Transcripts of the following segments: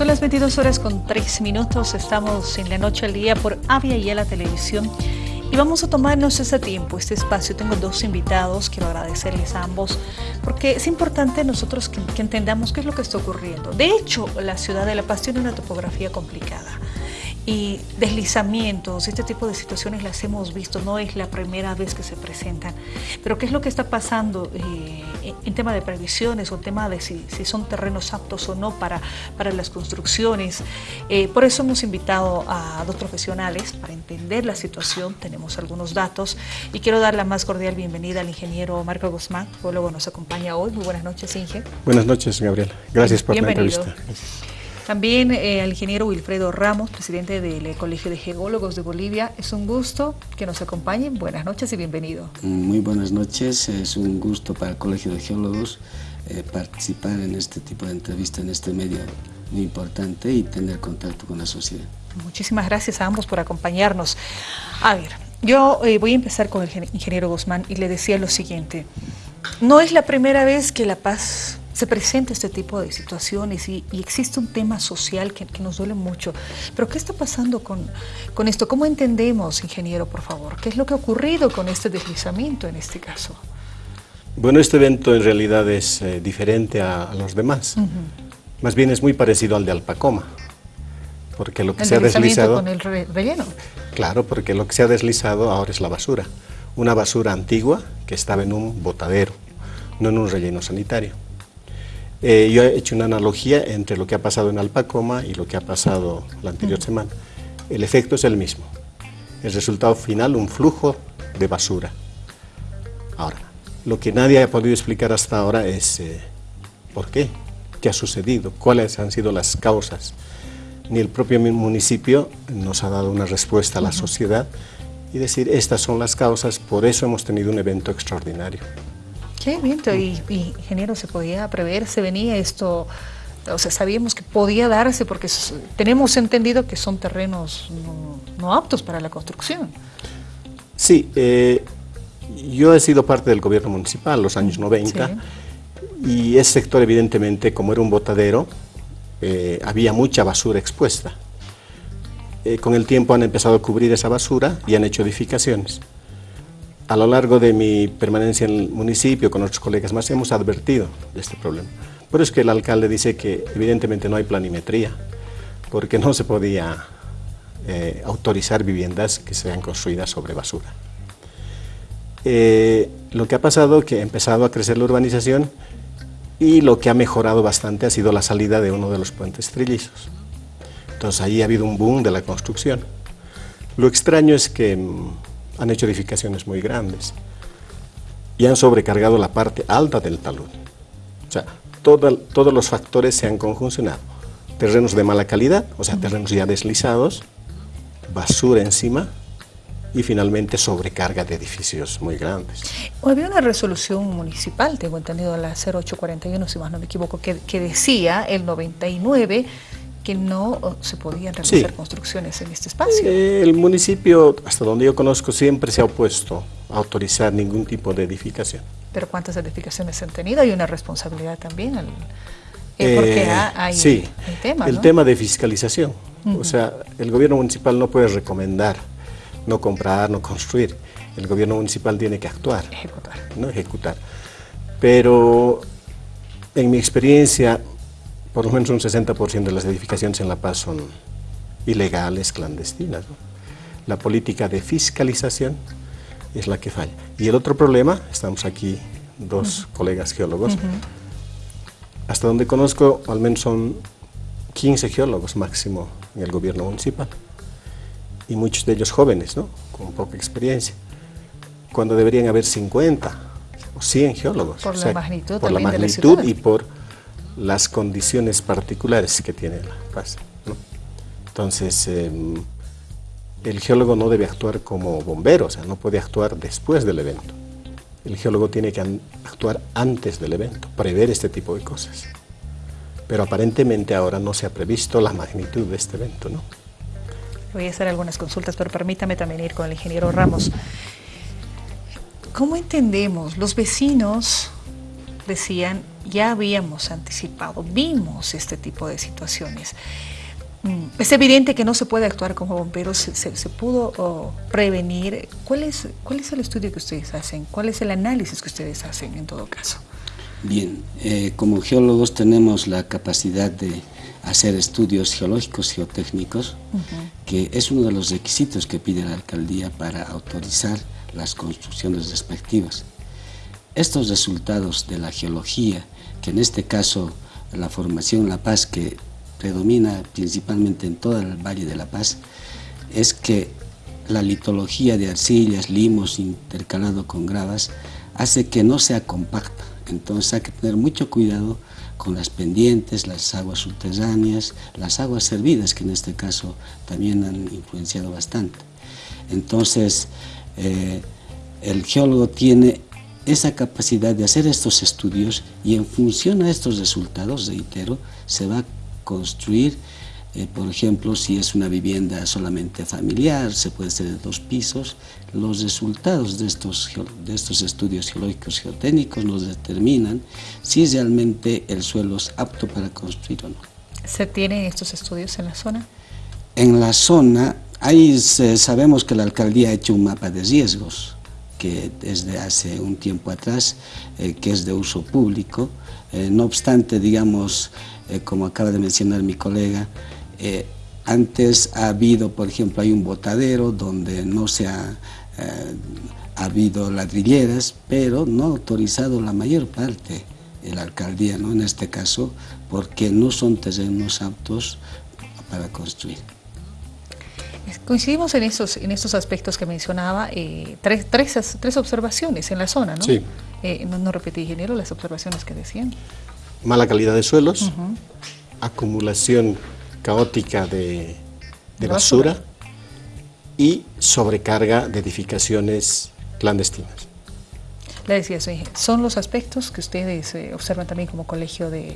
Son las 22 horas con 3 minutos, estamos en la noche al día por Avia y la televisión y vamos a tomarnos ese tiempo, este espacio. Tengo dos invitados, quiero agradecerles a ambos, porque es importante nosotros que, que entendamos qué es lo que está ocurriendo. De hecho, la ciudad de La Paz tiene una topografía complicada y deslizamientos, este tipo de situaciones las hemos visto, no es la primera vez que se presentan. Pero ¿qué es lo que está pasando eh, en tema de previsiones o en tema de si, son terrenos aptos o no para, para las construcciones? Eh, por eso hemos invitado a dos profesionales para entender la situación, tenemos algunos datos y quiero dar la más cordial bienvenida al ingeniero Marco Guzmán, luego nos acompaña hoy. Muy buenas noches, Inge. Buenas noches, Gabriel. Gracias por la entrevista. También eh, al ingeniero Wilfredo Ramos, presidente del Colegio de Geólogos de Bolivia. Es un gusto que nos acompañen. Buenas noches y bienvenido. Muy buenas noches. Es un gusto para el Colegio de Geólogos eh, participar en este tipo de entrevista en este medio muy importante y tener contacto con la sociedad. Muchísimas gracias a ambos por acompañarnos. A ver, yo eh, voy a empezar con el ingeniero Guzmán y le decía lo siguiente. No es la primera vez que La Paz se presenta este tipo de situaciones y, existe un tema social que, nos duele mucho. Pero ¿qué está pasando con, con, esto? ¿Cómo entendemos, ingeniero, por favor? ¿Qué es lo que ha ocurrido con este deslizamiento en este caso? Bueno, este evento en realidad es eh, diferente a, los demás. Más bien es muy parecido al de Alpacoma. Porque lo que se ha deslizado... con el relleno? Claro, porque lo que se ha deslizado ahora es la basura. Una basura antigua que estaba en un botadero, no en un relleno sanitario. Eh, yo he hecho una analogía entre lo que ha pasado en Alpacoma y lo que ha pasado la anterior semana. El efecto es el mismo. El resultado final, un flujo de basura. Ahora, lo que nadie ha podido explicar hasta ahora es eh, por qué, qué ha sucedido, cuáles han sido las causas. Ni el propio municipio nos ha dado una respuesta a la sociedad y decir, estas son las causas, por eso hemos tenido un evento extraordinario. Qué viento, y, ingeniero, ¿se podía prever? ¿Se venía esto? O sea, sabíamos que podía darse porque tenemos entendido que son terrenos no, aptos para la construcción. Sí, eh, yo he sido parte del gobierno municipal los años 90 y ese sector evidentemente, como era un botadero, eh, había mucha basura expuesta. Eh, con el tiempo han empezado a cubrir esa basura y han hecho edificaciones a lo largo de mi permanencia en el municipio con otros colegas más hemos advertido de este problema. Por eso es que el alcalde dice que evidentemente no hay planimetría, porque no se podía eh, autorizar viviendas que sean construidas sobre basura. Eh, lo que ha pasado es que ha empezado a crecer la urbanización y lo que ha mejorado bastante ha sido la salida de uno de los puentes trillizos. Entonces ahí ha habido un boom de la construcción. Lo extraño es que mm, han hecho edificaciones muy grandes y han sobrecargado la parte alta del talud. O sea, todos los factores se han conjuncionado. Terrenos de mala calidad, o sea, terrenos ya deslizados, basura encima y finalmente sobrecarga de edificios muy grandes. Había una resolución municipal, tengo entendido, la 0841, si más no me equivoco, que, que decía el 99 que no se podían realizar construcciones en este espacio. Eh, el municipio, hasta donde yo conozco, siempre se ha opuesto a autorizar ningún tipo de edificación. ¿Pero cuántas edificaciones se han tenido? Hay una responsabilidad también, eh, porque eh, hay sí, el tema, el tema de fiscalización. O sea, el gobierno municipal no puede recomendar no comprar, no construir. El gobierno municipal tiene que actuar. Ejecutar. No ejecutar. Pero en mi experiencia, por lo menos un 60% de las edificaciones en La Paz son ilegales, clandestinas. La política de fiscalización es la que falla. Y el otro problema, estamos aquí dos colegas geólogos, hasta donde conozco al menos son 15 geólogos máximo en el gobierno municipal y muchos de ellos jóvenes, ¿no? con poca experiencia, cuando deberían haber 50 o 100 geólogos. Por la magnitud, por la magnitud y por las condiciones particulares que tiene la paz. Entonces, em, el geólogo no debe actuar como bombero, o sea, no puede actuar después del evento. El geólogo tiene que actuar antes del evento, prever este tipo de cosas. Pero aparentemente ahora no se ha previsto la magnitud de este evento, ¿no? Voy a hacer algunas consultas, pero permítame también ir con el ingeniero Ramos. ¿Cómo entendemos los vecinos decían, ya habíamos anticipado, vimos este tipo de situaciones. Mm, es evidente que no se puede actuar como bomberos, se, pudo oh, prevenir. ¿Cuál es, ¿Cuál es el estudio que ustedes hacen? ¿Cuál es el análisis que ustedes hacen en todo caso? Bien, eh, como geólogos tenemos la capacidad de hacer estudios geológicos, geotécnicos, que es uno de los requisitos que pide la alcaldía para autorizar las construcciones respectivas. Estos resultados de la geología, que en este caso la formación La Paz, que predomina principalmente en todo el Valle de La Paz, es que la litología de arcillas, limos intercalado con gravas, hace que no sea compacta. Entonces hay que tener mucho cuidado con las pendientes, las aguas subterráneas, las aguas servidas, que en este caso también han influenciado bastante. Entonces, eh, el geólogo tiene esa capacidad de hacer estos estudios y en función a estos resultados, reitero, se va a construir, eh, por ejemplo, si es una vivienda solamente familiar, se puede ser de dos pisos, los resultados de estos, de estos estudios geológicos geotécnicos nos determinan si realmente el suelo es apto para construir o no. ¿Se tienen estos estudios en la zona? En la zona, ahí sabemos que la alcaldía ha hecho un mapa de riesgos, que desde hace un tiempo atrás, eh, que es de uso público. Eh, no obstante, digamos, eh, como acaba de mencionar mi colega, antes ha habido, por ejemplo, hay un botadero donde no se ha, ha habido ladrilleras, pero no ha autorizado la mayor parte de la alcaldía, ¿no? en este caso, porque no son terrenos aptos para construir. Coincidimos en esos, en estos aspectos que mencionaba, eh, tres, tres, tres, observaciones en la zona, ¿no? Sí. Eh, no, repetí, ingeniero, las observaciones que decían. Mala calidad de suelos, acumulación caótica de, basura, y sobrecarga de edificaciones clandestinas. Le decía son los aspectos que ustedes eh, observan también como colegio de,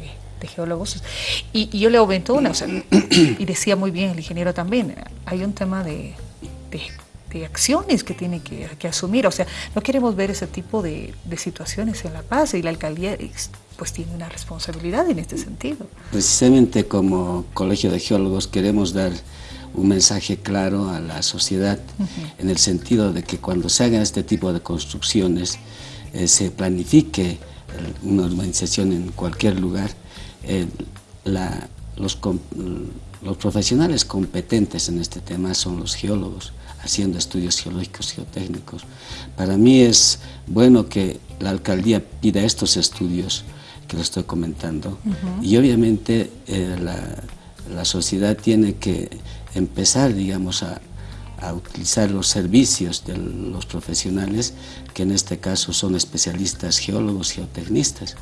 geólogos. Y, yo le aumento una, y decía muy bien el ingeniero también, hay un tema de, de, acciones que tiene que, que, asumir. O sea, no queremos ver ese tipo de, de situaciones en La Paz y la alcaldía pues tiene una responsabilidad en este sentido. Precisamente como Colegio de Geólogos queremos dar un mensaje claro a la sociedad en el sentido de que cuando se hagan este tipo de construcciones eh, se planifique una urbanización en cualquier lugar eh, los, los, profesionales competentes en este tema son los geólogos, haciendo estudios geológicos, geotécnicos. Para mí es bueno que la alcaldía pida estos estudios que lo estoy comentando y obviamente eh, la, la, sociedad tiene que empezar, digamos, a, a utilizar los servicios de los profesionales, que en este caso son especialistas geólogos, geotecnistas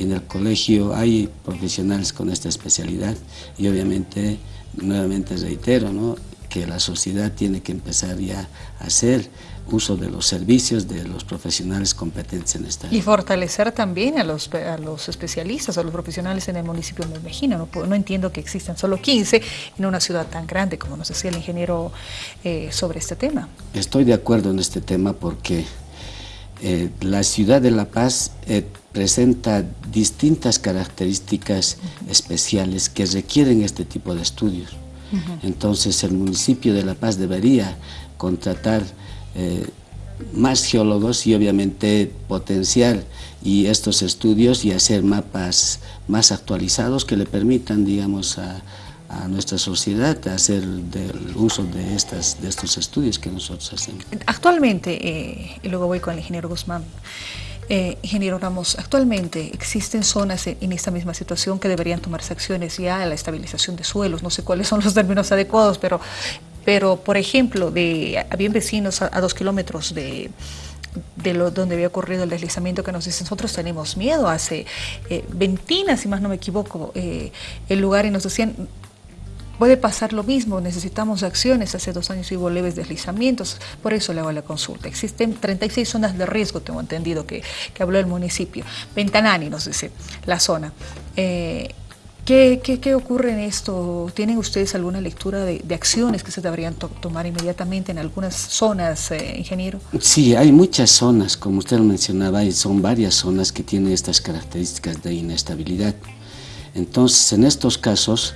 en el colegio hay profesionales con esta especialidad y obviamente, nuevamente reitero, ¿no? que la sociedad tiene que empezar ya a hacer uso de los servicios de los profesionales competentes en esta área. Y fortalecer también a los, a los especialistas, a los profesionales en el municipio de Mejina. No, no entiendo que existan solo 15 en una ciudad tan grande, como nos decía el ingeniero eh, sobre este tema. Estoy de acuerdo en este tema porque eh, la ciudad de La Paz eh, presenta distintas características especiales que requieren este tipo de estudios. Entonces el municipio de La Paz debería contratar eh, más geólogos y obviamente potenciar y estos estudios y hacer mapas más actualizados que le permitan, digamos, a, nuestra sociedad hacer del uso de, estas, de estos estudios que nosotros hacemos. Actualmente, eh, y luego voy con el ingeniero Guzmán, eh, ingeniero Ramos, actualmente existen zonas en esta misma situación que deberían tomarse acciones ya a la estabilización de suelos, no sé cuáles son los términos adecuados, pero, pero por ejemplo, de, habían vecinos a, dos kilómetros de, de donde había ocurrido el deslizamiento que nos dicen, nosotros tenemos miedo, hace eh, Ventina, si más no me equivoco, eh, el lugar y nos decían, Puede pasar lo mismo, necesitamos acciones, hace dos años hubo leves deslizamientos, por eso le hago la consulta. Existen 36 zonas de riesgo, tengo entendido que, habló el municipio. Ventanani nos dice la zona. Eh, ¿Qué, qué, ocurre en esto? ¿Tienen ustedes alguna lectura de, acciones que se deberían tomar inmediatamente en algunas zonas, eh, ingeniero? Sí, hay muchas zonas, como usted lo mencionaba, son varias zonas que tienen estas características de inestabilidad. Entonces, en estos casos,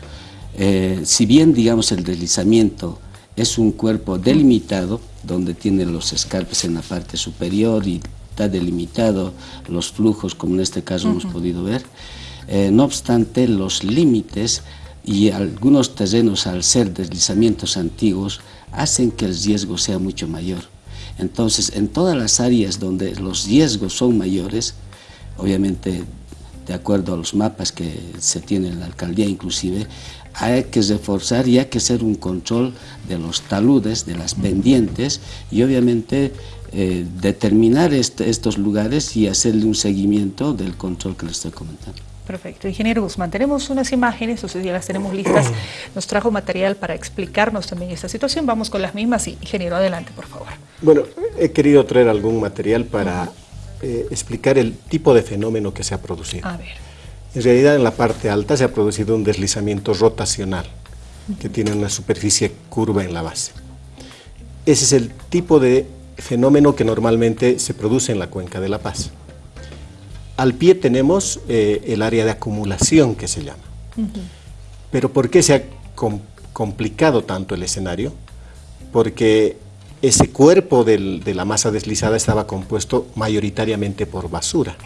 eh, si bien, digamos, el deslizamiento es un cuerpo delimitado, donde tiene los escarpes en la parte superior y está delimitado los flujos, como en este caso hemos podido ver, eh, no obstante, los límites y algunos terrenos, al ser deslizamientos antiguos, hacen que el riesgo sea mucho mayor. Entonces, en todas las áreas donde los riesgos son mayores, obviamente de acuerdo a los mapas que se tienen en la alcaldía inclusive, hay que reforzar y hay que hacer un control de los taludes, de las pendientes y obviamente eh, determinar estos lugares y hacerle un seguimiento del control que les estoy comentando. Perfecto. Ingeniero Guzmán, tenemos unas imágenes, ustedes ya las tenemos listas. Nos trajo material para explicarnos también esta situación. Vamos con las mismas. ingeniero, adelante, por favor. Bueno, he querido traer algún material para eh, explicar el tipo de fenómeno que se ha producido. A ver. En realidad, en la parte alta se ha producido un deslizamiento rotacional que tiene una superficie curva en la base. Ese es el tipo de fenómeno que normalmente se produce en la cuenca de La Paz. Al pie tenemos eh, el área de acumulación que se llama. Pero ¿por qué se ha complicado tanto el escenario? Porque ese cuerpo de la masa deslizada estaba compuesto mayoritariamente por basura.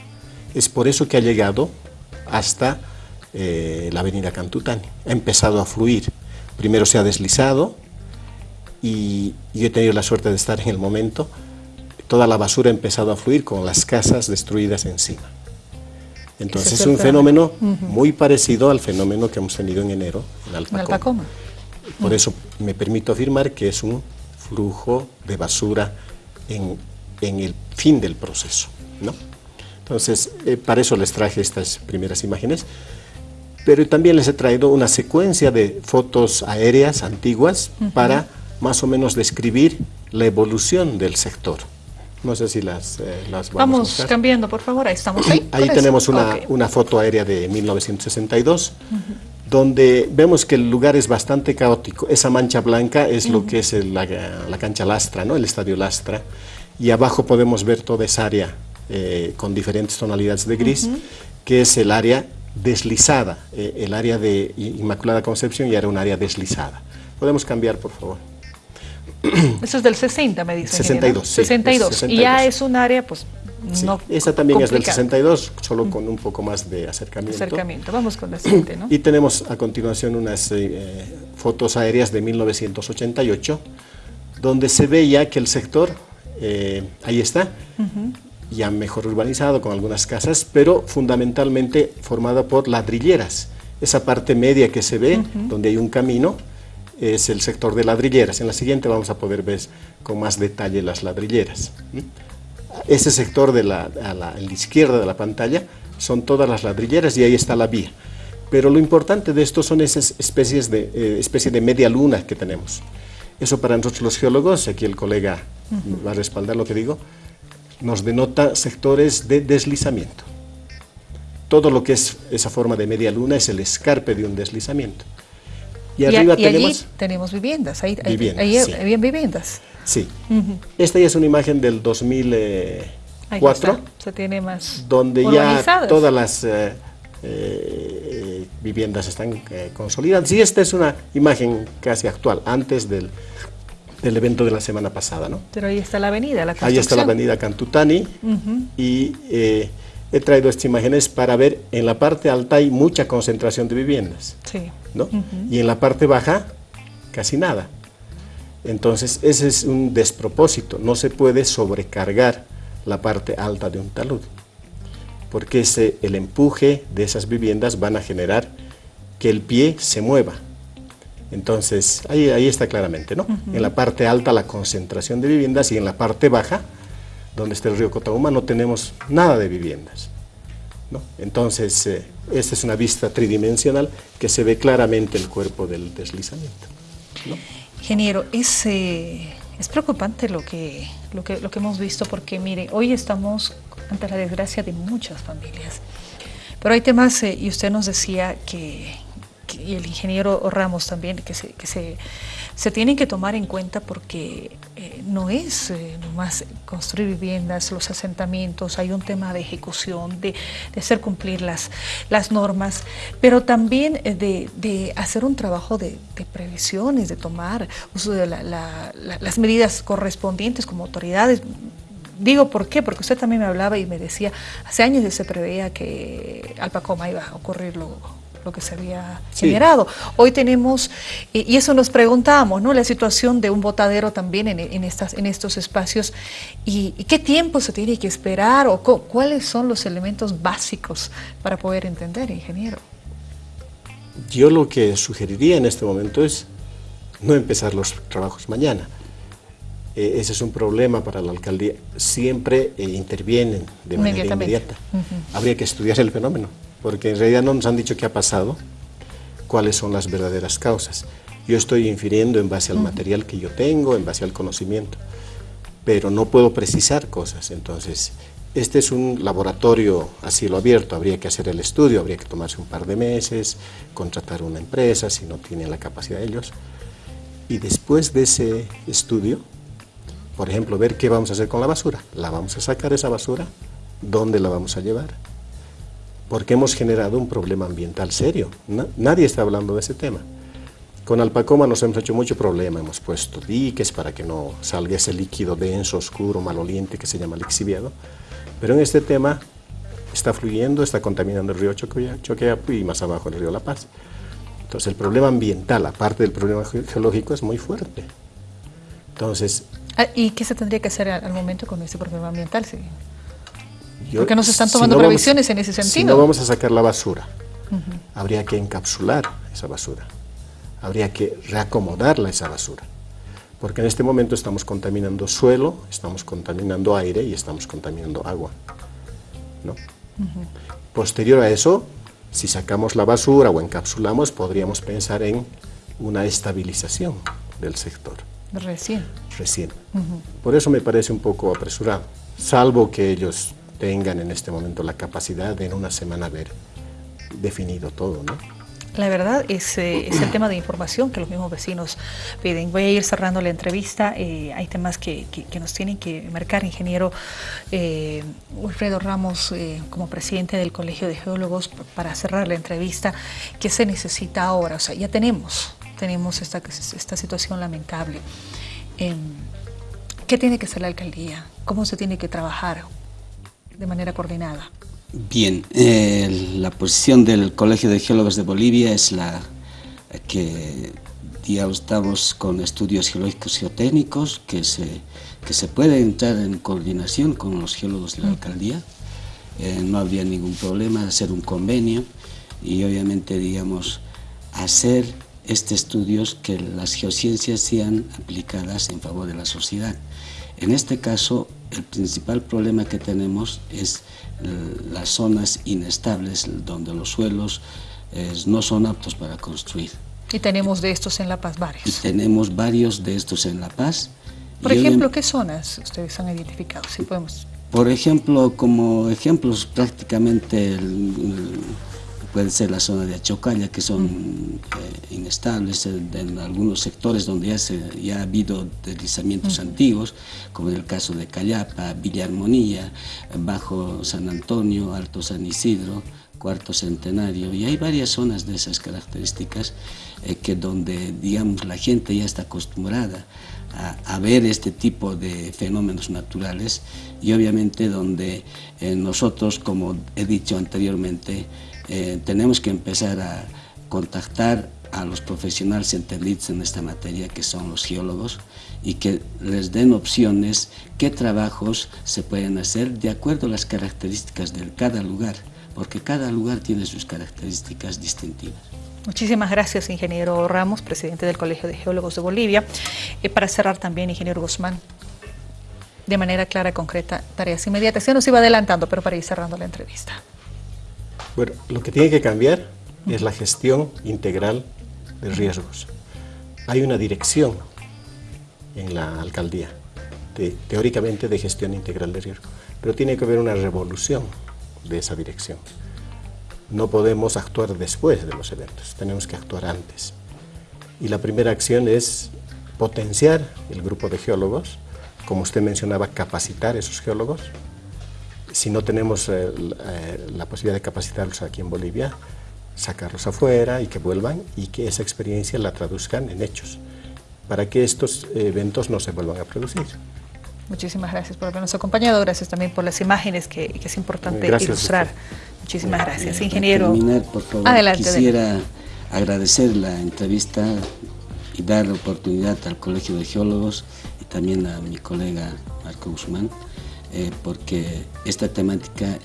Es por eso que ha llegado hasta eh, la avenida Cantutani. Ha empezado a fluir. Primero se ha deslizado y yo he tenido la suerte de estar en el momento. Toda la basura ha empezado a fluir con las casas destruidas encima. Entonces es, un fenómeno muy parecido al fenómeno que hemos tenido en enero en Alpacoma. Por eso me permito afirmar que es un flujo de basura en, el fin del proceso. ¿no? Entonces, eh, para eso les traje estas primeras imágenes, pero también les he traído una secuencia de fotos aéreas antiguas para más o menos describir la evolución del sector. No sé si las, eh, las vamos, vamos cambiando, por favor. Ahí estamos. Ahí, ahí tenemos una, una, foto aérea de 1962, donde vemos que el lugar es bastante caótico. Esa mancha blanca es lo que es la, la, cancha Lastra, ¿no? el estadio Lastra. Y abajo podemos ver toda esa área eh, con diferentes tonalidades de gris, que es el área deslizada, eh, el área de Inmaculada Concepción y era un área deslizada. Podemos cambiar, por favor. Eso es del 60, me dicen. 62, sí, 62. Y ya es un área, pues, no Esa también es del 62, solo con un poco más de acercamiento. Acercamiento, vamos con la siguiente, ¿no? Y tenemos a continuación unas eh, fotos aéreas de 1988, donde se veía que el sector, eh, ahí está, ya mejor urbanizado, con algunas casas, pero fundamentalmente formada por ladrilleras. Esa parte media que se ve, donde hay un camino, es el sector de ladrilleras. En la siguiente vamos a poder ver con más detalle las ladrilleras. Ese sector de la, a la, izquierda de la pantalla son todas las ladrilleras y ahí está la vía. Pero lo importante de esto son esas especies de, eh, de media luna que tenemos. Eso para nosotros los geólogos, aquí el colega va a respaldar lo que digo, nos denota sectores de deslizamiento. Todo lo que es esa forma de media luna es el escarpe de un deslizamiento. Y, arriba tenemos... allí tenemos viviendas, ahí, viviendas, ahí, viviendas. Sí. Esta ya es una imagen del 2004. Se tiene más Donde ya todas las eh, eh, viviendas están eh, consolidadas. Y esta es una imagen casi actual, antes del, del, evento de la semana pasada. ¿no? Pero ahí está la avenida, la Ahí está la avenida Cantutani y he traído estas imágenes para ver en la parte alta hay mucha concentración de viviendas, sí. ¿no? y en la parte baja casi nada. Entonces ese es un despropósito, no se puede sobrecargar la parte alta de un talud, porque ese, el empuje de esas viviendas van a generar que el pie se mueva. Entonces ahí, ahí está claramente, ¿no? En la parte alta la concentración de viviendas y en la parte baja donde está el río Cotauma, no tenemos nada de viviendas. ¿no? Entonces, eh, esta es una vista tridimensional que se ve claramente el cuerpo del deslizamiento. Ingeniero, es, eh, es preocupante lo que, lo, que, lo que hemos visto porque, mire, hoy estamos ante la desgracia de muchas familias. Pero hay temas, eh, y usted nos decía que, y el ingeniero Ramos también, que se, que se, se tienen que tomar en cuenta porque eh, no es eh, nomás construir viviendas, los asentamientos, hay un tema de ejecución, de, hacer cumplir las, las normas, pero también de, de hacer un trabajo de, previsiones, de tomar de las medidas correspondientes como autoridades, Digo, ¿por qué? Porque usted también me hablaba y me decía, hace años ya se preveía que Alpacoma iba a ocurrir lo, lo que se había generado. Hoy tenemos, y eso nos preguntábamos, ¿no? La situación de un botadero también en, estas, en estos espacios y, qué tiempo se tiene que esperar o cuáles son los elementos básicos para poder entender, ingeniero. Yo lo que sugeriría en este momento es no empezar los trabajos mañana. Eh, ese es un problema para la alcaldía. Siempre eh, intervienen de manera inmediata. Habría que estudiar el fenómeno porque en realidad no nos han dicho qué ha pasado, cuáles son las verdaderas causas. Yo estoy infiriendo en base al material que yo tengo, en base al conocimiento, pero no puedo precisar cosas. Entonces, este es un laboratorio a cielo abierto, habría que hacer el estudio, habría que tomarse un par de meses, contratar una empresa si no tienen la capacidad ellos. Y después de ese estudio, por ejemplo, ver qué vamos a hacer con la basura. ¿La vamos a sacar esa basura? ¿Dónde la vamos a llevar? Porque hemos generado un problema ambiental serio. nadie está hablando de ese tema. Con Alpacoma nos hemos hecho mucho problema, hemos puesto diques para que no salga ese líquido denso, oscuro, maloliente que se llama lixiviado, pero en este tema está fluyendo, está contaminando el río Choqueapu y más abajo el río La Paz. Entonces el problema ambiental, aparte del problema geológico, es muy fuerte. Entonces... Ah, ¿Y qué se tendría que hacer al momento con ese problema ambiental? Sí? Porque no se están tomando previsiones en ese sentido. Si no vamos a sacar la basura, habría que encapsular esa basura, habría que reacomodarla esa basura, porque en este momento estamos contaminando suelo, estamos contaminando aire y estamos contaminando agua. ¿no? Posterior a eso, si sacamos la basura o encapsulamos, podríamos pensar en una estabilización del sector. Recién. Recién. Por eso me parece un poco apresurado, salvo que ellos tengan en este momento la capacidad de en una semana haber definido todo, ¿no? La verdad es, eh, es, el tema de información que los mismos vecinos piden. Voy a ir cerrando la entrevista. Eh, hay temas que, que, nos tienen que marcar, ingeniero eh, Wilfredo Ramos, como presidente del Colegio de Geólogos, para cerrar la entrevista. ¿Qué se necesita ahora? O sea, ya tenemos, tenemos esta, esta situación lamentable. Em, ¿Qué tiene que hacer la alcaldía? ¿Cómo se tiene que trabajar? De manera coordinada? Bien, eh, la posición del Colegio de Geólogos de Bolivia es la que ya estamos con estudios geológicos geotécnicos, que se, que se puede entrar en coordinación con los geólogos de la alcaldía, eh, no habría ningún problema hacer un convenio y obviamente, digamos, hacer estos estudios que las geociencias sean aplicadas en favor de la sociedad. En este caso, el principal problema que tenemos es las zonas inestables, donde los suelos no son aptos para construir. Y tenemos de estos en La Paz varios. Y tenemos varios de estos en La Paz. Por ejemplo, ¿qué zonas ustedes han identificado? Si podemos... Por ejemplo, como ejemplos prácticamente el, puede ser la zona de Achocalla, que son eh, inestables en, algunos sectores donde ya, se, ya ha habido deslizamientos antiguos, como en el caso de Callapa, Villa Armonía, Bajo San Antonio, Alto San Isidro, Cuarto Centenario, y hay varias zonas de esas características eh, que donde, digamos, la gente ya está acostumbrada a, ver este tipo de fenómenos naturales y obviamente donde eh, nosotros, como he dicho anteriormente, eh, tenemos que empezar a contactar a los profesionales entendidos en esta materia, que son los geólogos, y que les den opciones, qué trabajos se pueden hacer de acuerdo a las características de cada lugar, porque cada lugar tiene sus características distintivas. Muchísimas gracias, ingeniero Ramos, presidente del Colegio de Geólogos de Bolivia. Y para cerrar también, ingeniero Guzmán, de manera clara, concreta, tareas inmediatas. Ya nos iba adelantando, pero para ir cerrando la entrevista. Bueno, lo que tiene que cambiar es la gestión integral de riesgos. Hay una dirección en la alcaldía, teóricamente de gestión integral de riesgos, pero tiene que haber una revolución de esa dirección. no podemos actuar después de los eventos, tenemos que actuar antes. Y la primera acción es potenciar el grupo de geólogos, como usted mencionaba, capacitar a esos geólogos. Si no tenemos eh, eh, la posibilidad de capacitarlos aquí en Bolivia, sacarlos afuera y que vuelvan y que esa experiencia la traduzcan en hechos, para que estos eventos no se vuelvan a producir. Muchísimas gracias por habernos acompañado, gracias también por las imágenes que, es importante ilustrar. Muchísimas gracias, ingeniero. terminar, por favor, quisiera agradecer la entrevista y dar la oportunidad al Colegio de Geólogos y también a mi colega Marco Guzmán, eh, porque esta temática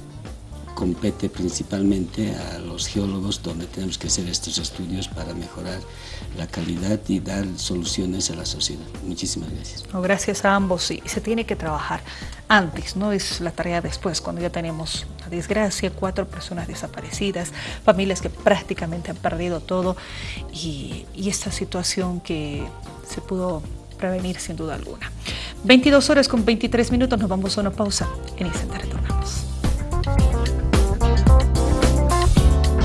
compete principalmente a los geólogos donde tenemos que hacer estos estudios para mejorar la calidad y dar soluciones a la sociedad. Muchísimas gracias. gracias a ambos. Sí, se tiene que trabajar antes, no es la tarea después, cuando ya tenemos la desgracia, cuatro personas desaparecidas, familias que prácticamente han perdido todo y, y esta situación que se pudo prevenir sin duda alguna. 22 horas con 23 minutos, nos vamos a una pausa. En instante retornamos.